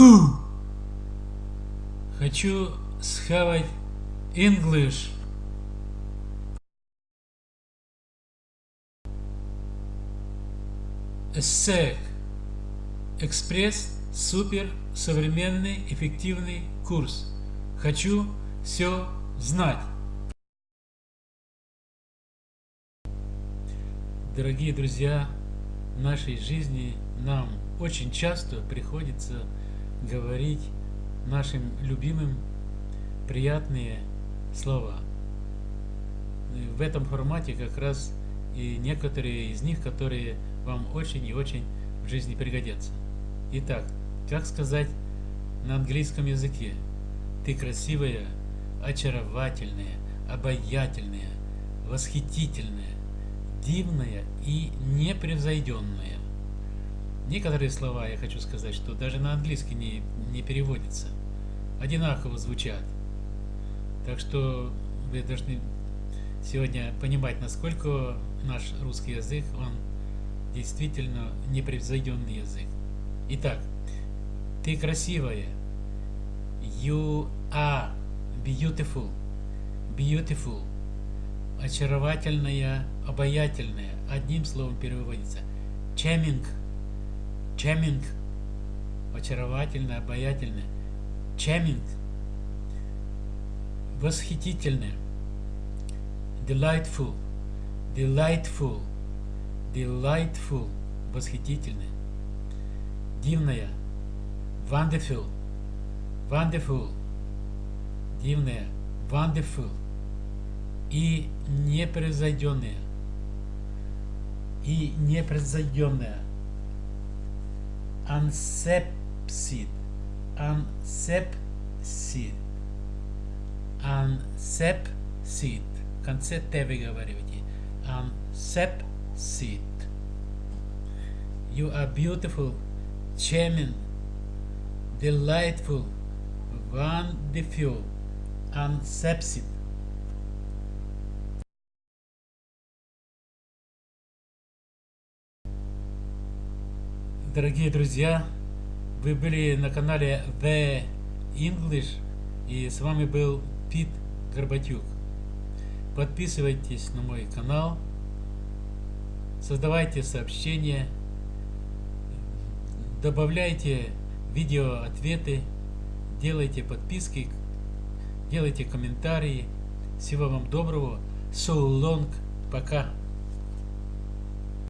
Ху! Хочу схавать English. Эссек. Экспресс, супер, современный, эффективный курс. Хочу все знать. Дорогие друзья, в нашей жизни нам очень часто приходится говорить нашим любимым приятные слова. В этом формате как раз и некоторые из них, которые вам очень и очень в жизни пригодятся. Итак, как сказать на английском языке? Ты красивая, очаровательная, обаятельная, восхитительная, дивная и непревзойденная. Некоторые слова, я хочу сказать, что даже на английский не, не переводятся. Одинаково звучат. Так что вы должны сегодня понимать, насколько наш русский язык, он действительно непревзойденный язык. Итак, ты красивая. You are beautiful. Beautiful. Очаровательная, обаятельная. Одним словом переводится. Charming. Charming. Очаровательная, обаятельная. Charming. Восхитительная. Delightful. Delightful. Delightful. Восхитительная. Дивная. Wonderful. Wonderful. Дивная. Wonderful. И непревзойденная. И непревзойденная. Unsepsid. Unsepsid. Unsepsid. В конце Т выговаривайте. Unsepsid. You are beautiful, charming, delightful, wonderful, unsepsid. Дорогие друзья, вы были на канале The English и с вами был Пит Горбатюк. Подписывайтесь на мой канал, создавайте сообщения, добавляйте видео ответы, делайте подписки, делайте комментарии. Всего вам доброго. So long. Пока.